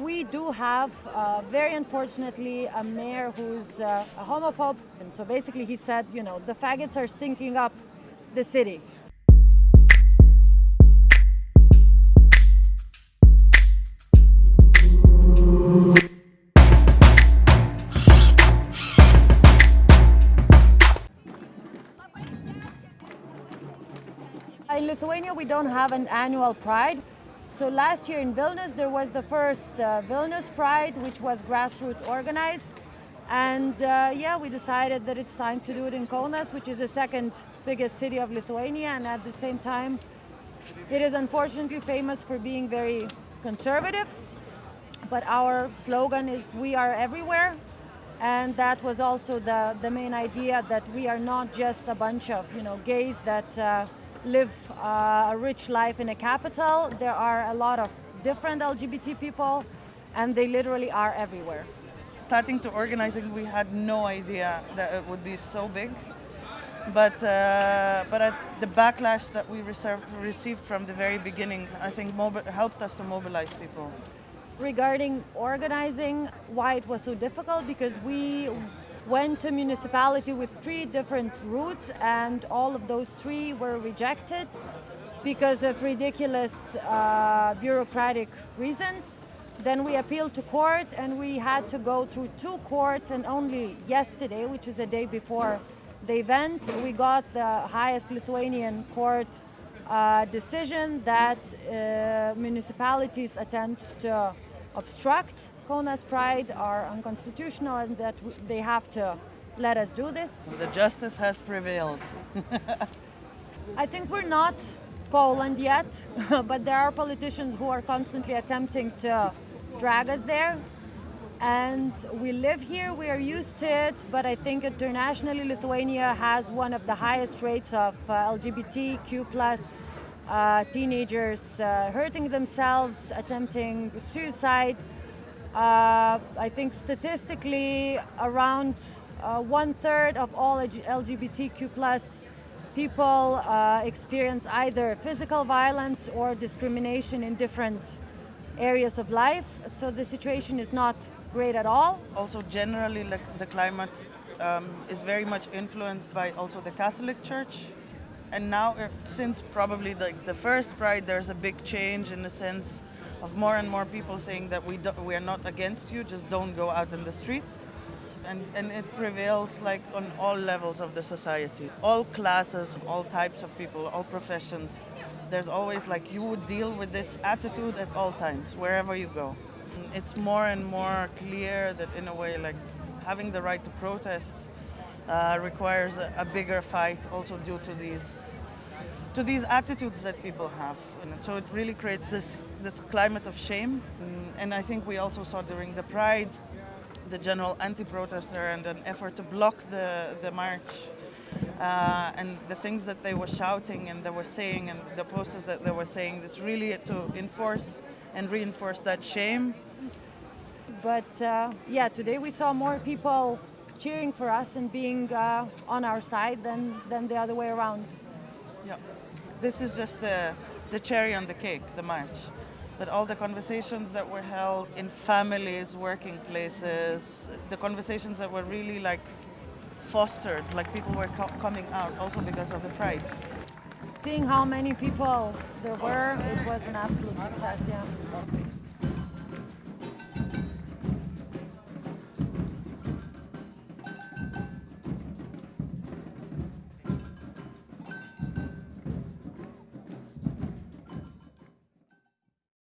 We do have, uh, very unfortunately, a mayor who's uh, a homophobe. And so basically, he said, you know, the faggots are stinking up the city. In Lithuania, we don't have an annual pride. So last year in Vilnius, there was the first uh, Vilnius Pride, which was grassroots organized. And uh, yeah, we decided that it's time to do it in Kaunas, which is the second biggest city of Lithuania. And at the same time, it is unfortunately famous for being very conservative. But our slogan is We Are Everywhere. And that was also the, the main idea that we are not just a bunch of you know, gays that uh, live uh, a rich life in a capital. There are a lot of different LGBT people, and they literally are everywhere. Starting to organizing, we had no idea that it would be so big. But uh, but the backlash that we reserved, received from the very beginning, I think, helped us to mobilize people. Regarding organizing, why it was so difficult, because we went to municipality with three different routes and all of those three were rejected because of ridiculous uh, bureaucratic reasons. Then we appealed to court and we had to go through two courts and only yesterday, which is a day before the event, we got the highest Lithuanian court uh, decision that uh, municipalities attempt to obstruct Kaunas Pride are unconstitutional and that they have to let us do this. The justice has prevailed. I think we're not Poland yet, but there are politicians who are constantly attempting to drag us there. And we live here, we are used to it, but I think internationally Lithuania has one of the highest rates of uh, LGBTQ plus uh, teenagers uh, hurting themselves, attempting suicide, uh, I think statistically around uh, one third of all LGBTQ plus people uh, experience either physical violence or discrimination in different areas of life. So the situation is not great at all. Also generally like the climate um, is very much influenced by also the Catholic Church. And now uh, since probably the, the first Pride there's a big change in the sense of more and more people saying that we, do, we are not against you, just don't go out in the streets. And, and it prevails like on all levels of the society, all classes, all types of people, all professions. There's always like you would deal with this attitude at all times, wherever you go. It's more and more clear that in a way like having the right to protest uh, requires a, a bigger fight also due to these to these attitudes that people have. And so it really creates this, this climate of shame. Mm, and I think we also saw during the Pride, the general anti-protester and an effort to block the, the march. Uh, and the things that they were shouting and they were saying and the posters that they were saying, it's really to enforce and reinforce that shame. But uh, yeah, today we saw more people cheering for us and being uh, on our side than, than the other way around. Yeah this is just the, the cherry on the cake, the march. But all the conversations that were held in families, working places, the conversations that were really like fostered, like people were co coming out also because of the pride. Seeing how many people there were, it was an absolute success, yeah.